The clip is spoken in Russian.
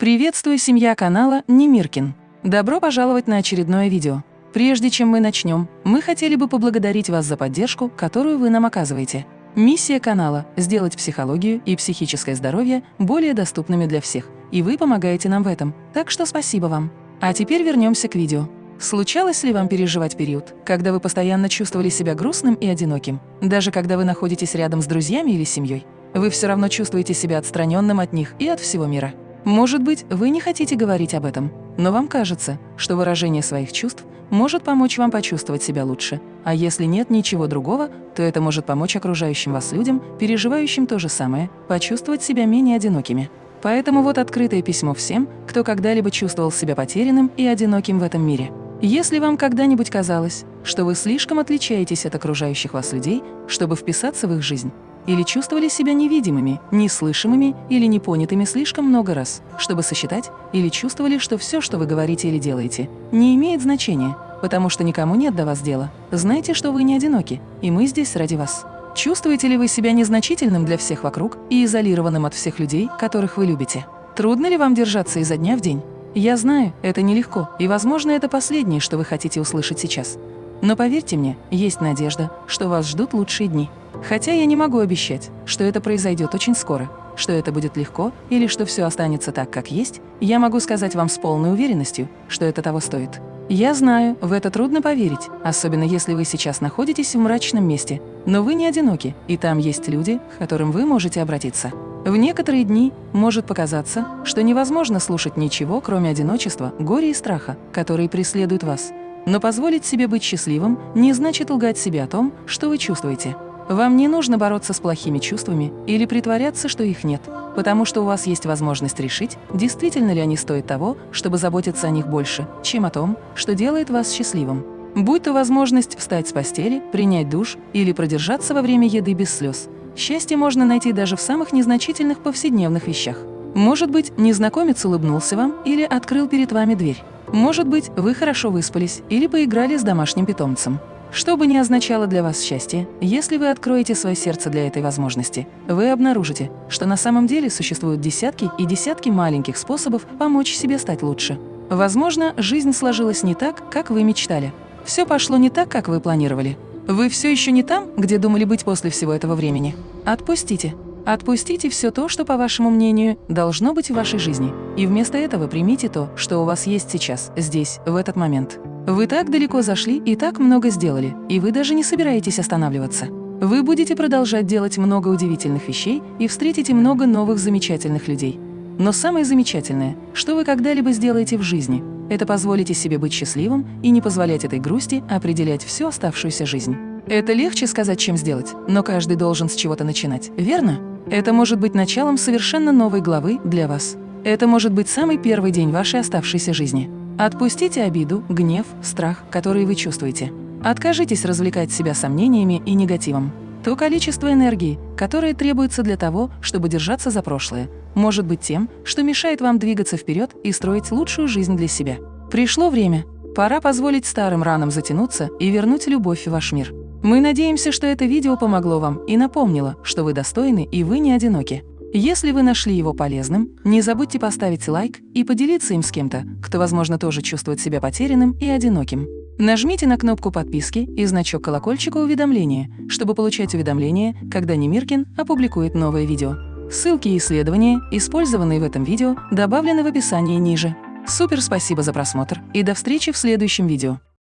Приветствую, семья канала Немиркин. Добро пожаловать на очередное видео. Прежде чем мы начнем, мы хотели бы поблагодарить вас за поддержку, которую вы нам оказываете. Миссия канала – сделать психологию и психическое здоровье более доступными для всех, и вы помогаете нам в этом, так что спасибо вам. А теперь вернемся к видео. Случалось ли вам переживать период, когда вы постоянно чувствовали себя грустным и одиноким, даже когда вы находитесь рядом с друзьями или семьей? Вы все равно чувствуете себя отстраненным от них и от всего мира. Может быть, вы не хотите говорить об этом, но вам кажется, что выражение своих чувств может помочь вам почувствовать себя лучше. А если нет ничего другого, то это может помочь окружающим вас людям, переживающим то же самое, почувствовать себя менее одинокими. Поэтому вот открытое письмо всем, кто когда-либо чувствовал себя потерянным и одиноким в этом мире. Если вам когда-нибудь казалось, что вы слишком отличаетесь от окружающих вас людей, чтобы вписаться в их жизнь, или чувствовали себя невидимыми, неслышимыми или непонятыми слишком много раз, чтобы сосчитать, или чувствовали, что все, что вы говорите или делаете, не имеет значения, потому что никому нет до вас дела. Знайте, что вы не одиноки, и мы здесь ради вас. Чувствуете ли вы себя незначительным для всех вокруг и изолированным от всех людей, которых вы любите? Трудно ли вам держаться изо дня в день? Я знаю, это нелегко, и, возможно, это последнее, что вы хотите услышать сейчас. Но поверьте мне, есть надежда, что вас ждут лучшие дни. Хотя я не могу обещать, что это произойдет очень скоро, что это будет легко или что все останется так, как есть, я могу сказать вам с полной уверенностью, что это того стоит. Я знаю, в это трудно поверить, особенно если вы сейчас находитесь в мрачном месте, но вы не одиноки, и там есть люди, к которым вы можете обратиться. В некоторые дни может показаться, что невозможно слушать ничего, кроме одиночества, горя и страха, которые преследуют вас. Но позволить себе быть счастливым не значит лгать себе о том, что вы чувствуете. Вам не нужно бороться с плохими чувствами или притворяться, что их нет, потому что у вас есть возможность решить, действительно ли они стоят того, чтобы заботиться о них больше, чем о том, что делает вас счастливым. Будь то возможность встать с постели, принять душ или продержаться во время еды без слез. Счастье можно найти даже в самых незначительных повседневных вещах. Может быть, незнакомец улыбнулся вам или открыл перед вами дверь. Может быть, вы хорошо выспались или поиграли с домашним питомцем. Что бы ни означало для вас счастье, если вы откроете свое сердце для этой возможности, вы обнаружите, что на самом деле существуют десятки и десятки маленьких способов помочь себе стать лучше. Возможно, жизнь сложилась не так, как вы мечтали. Все пошло не так, как вы планировали. Вы все еще не там, где думали быть после всего этого времени. Отпустите. Отпустите все то, что, по вашему мнению, должно быть в вашей жизни, и вместо этого примите то, что у вас есть сейчас, здесь, в этот момент. Вы так далеко зашли и так много сделали, и вы даже не собираетесь останавливаться. Вы будете продолжать делать много удивительных вещей и встретите много новых замечательных людей. Но самое замечательное, что вы когда-либо сделаете в жизни, это позволите себе быть счастливым и не позволять этой грусти определять всю оставшуюся жизнь. Это легче сказать, чем сделать, но каждый должен с чего-то начинать, верно? Это может быть началом совершенно новой главы для вас. Это может быть самый первый день вашей оставшейся жизни. Отпустите обиду, гнев, страх, которые вы чувствуете. Откажитесь развлекать себя сомнениями и негативом. То количество энергии, которое требуется для того, чтобы держаться за прошлое, может быть тем, что мешает вам двигаться вперед и строить лучшую жизнь для себя. Пришло время. Пора позволить старым ранам затянуться и вернуть любовь в ваш мир. Мы надеемся, что это видео помогло вам и напомнило, что вы достойны и вы не одиноки. Если вы нашли его полезным, не забудьте поставить лайк и поделиться им с кем-то, кто, возможно, тоже чувствует себя потерянным и одиноким. Нажмите на кнопку подписки и значок колокольчика уведомления, чтобы получать уведомления, когда Немиркин опубликует новое видео. Ссылки и исследования, использованные в этом видео, добавлены в описании ниже. Супер спасибо за просмотр и до встречи в следующем видео.